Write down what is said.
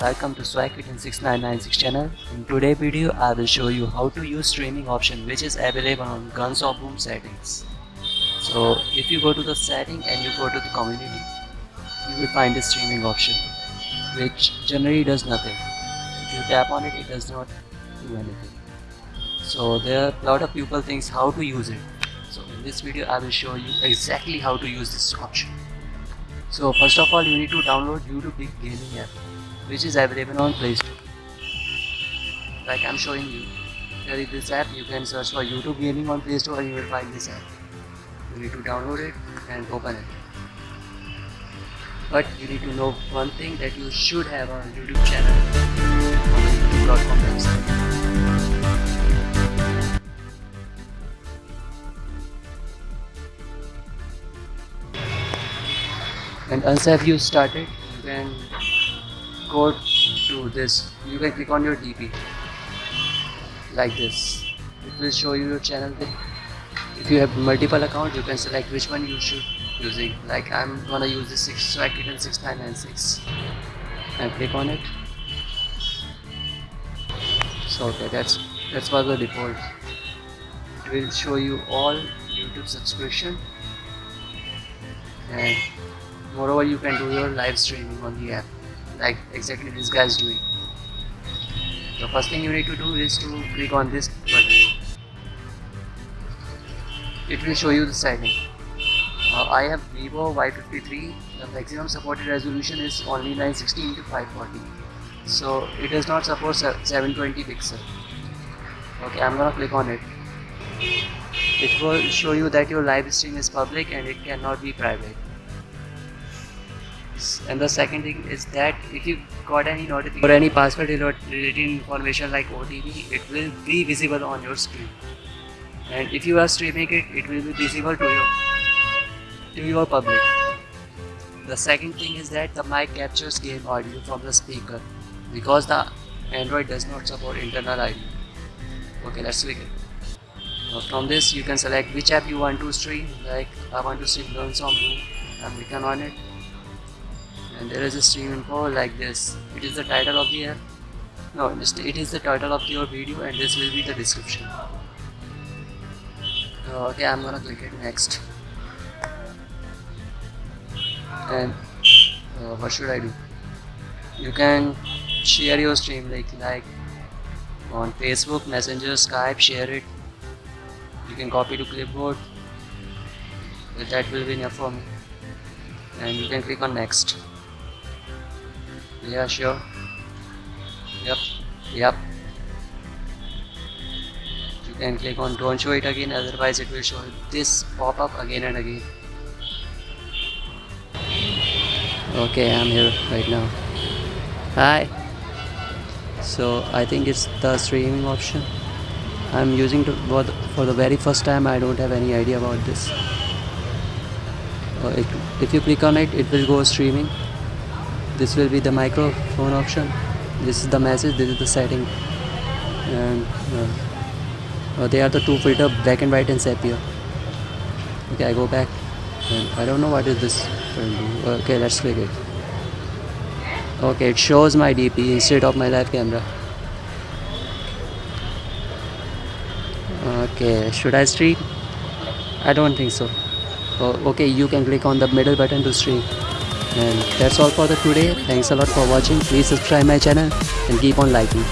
welcome to Swagkitten6996 channel. In today's video, I will show you how to use streaming option which is available on Guns of Boom settings. So if you go to the setting and you go to the community, you will find the streaming option which generally does nothing. If you tap on it, it does not do anything. So there are a lot of people thinks how to use it. So in this video, I will show you exactly how to use this option. So first of all, you need to download YouTube Gaming app which is available on Play Store. Like I'm showing you. there is this app, you can search for YouTube Gaming on Play Store and you will find this app. You need to download it and open it. But you need to know one thing that you should have a YouTube channel on YouTube.com website. And once have you started, you can go to this. You can click on your DP like this. It will show you your channel thing if you have multiple accounts you can select which one you should using. Like I'm gonna use this 6 so I click on 6996 and click on it. So okay that's that's what the default. It will show you all YouTube subscription. And moreover you can do your live streaming on the app like exactly this guy is doing. The first thing you need to do is to click on this button. It will show you the setting. Uh, I have Vivo Y53. The maximum supported resolution is only 960 into 540. So it does not support 720 pixel. Okay, I'm gonna click on it. It will show you that your live stream is public and it cannot be private and the second thing is that if you got any notification or any password related information like OTP it will be visible on your screen. And if you are streaming it it will be visible to your to your public. The second thing is that the mic captures game audio from the speaker because the Android does not support internal ID okay let's it. Now from this you can select which app you want to stream like I want to stream Learn of Boom I'm clicking on it and there is a stream info like this. It is the title of the no it is the title of your video and this will be the description. Okay I'm gonna click it next. And uh, what should I do? You can share your stream like like on Facebook Messenger Skype share it. You can copy to clipboard. That will be enough for me. And you can click on next yeah, sure. Yep. Yep. You can click on don't show it again, otherwise it will show this pop-up again and again. Okay, I'm here right now. Hi. So I think it's the streaming option. I'm using to for the very first time. I don't have any idea about this. Uh, it, if you click on it, it will go streaming this will be the microphone option. This is the message this is the setting. And uh, uh, they are the two filter black and white and sepia. Okay I go back. And I don't know what is this. Okay let's click it. Okay it shows my DP instead of my live camera. Okay should I stream? I don't think so. Oh, okay you can click on the middle button to stream and that's all for the today. Thanks a lot for watching. Please subscribe my channel and keep on liking